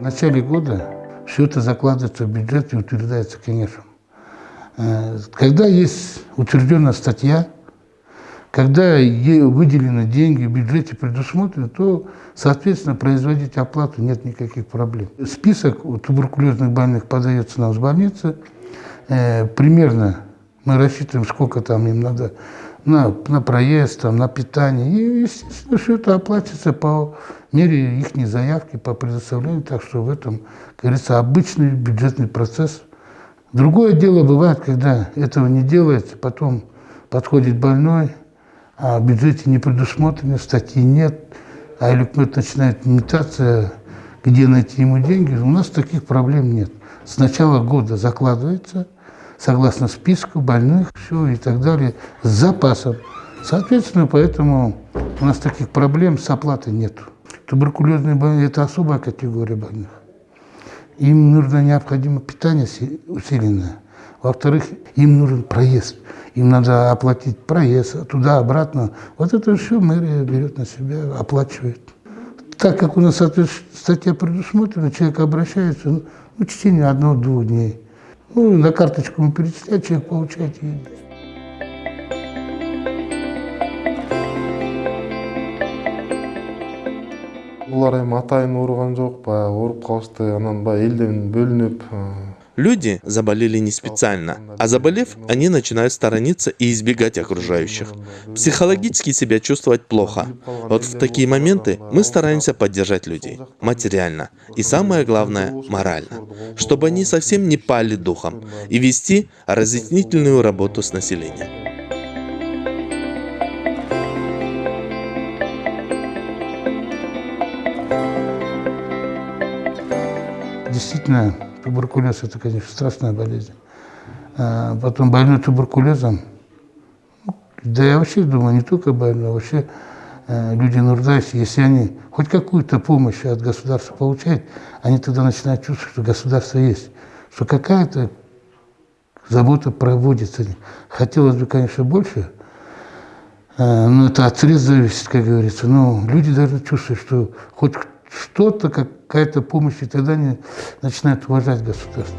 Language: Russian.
В начале года все это закладывается в бюджет и утверждается конечно. Э, когда есть утвержденная статья, когда выделены деньги в бюджете предусмотрены, то, соответственно, производить оплату нет никаких проблем. Список туберкулезных больных подается нам с больницы. Э, примерно мы рассчитываем, сколько там им надо на, на проезд, там, на питание. И, естественно, все это оплатится по мере их заявки, по предоставлению. Так что в этом, как говорится, обычный бюджетный процесс. Другое дело бывает, когда этого не делается, потом подходит больной, а в бюджете не предусмотрено, статьи нет, а электромет начинает имитация, где найти ему деньги. У нас таких проблем нет. С начала года закладывается – согласно списку больных, все и так далее, с запасом. Соответственно, поэтому у нас таких проблем с оплатой нет. Туберкулезные больные – это особая категория больных. Им нужно необходимо питание усиленное. Во-вторых, им нужен проезд. Им надо оплатить проезд туда-обратно. Вот это все мэрия берет на себя, оплачивает. Так как у нас статья предусмотрена, человек обращается ну, в течение одного-двух дней. Ну, на карточку мы перечисляем, человек получает булар эми атайын ооруган жок баягы ооруп калышты анан баягы элден бөлүнүп Люди заболели не специально, а заболев, они начинают сторониться и избегать окружающих. Психологически себя чувствовать плохо. Вот в такие моменты мы стараемся поддержать людей материально и самое главное морально, чтобы они совсем не пали духом и вести разъяснительную работу с населением. Действительно, Туберкулез – это, конечно, страшная болезнь. А потом больной туберкулезом, да я вообще думаю, не только больной, а вообще э, люди нуждающиеся, если они хоть какую-то помощь от государства получают, они тогда начинают чувствовать, что государство есть, что какая-то забота проводится. Хотелось бы, конечно, больше, э, но это от средств зависит, как говорится. Но люди должны чувствовать, что хоть что-то, какая-то помощь, и тогда они начинают уважать государство.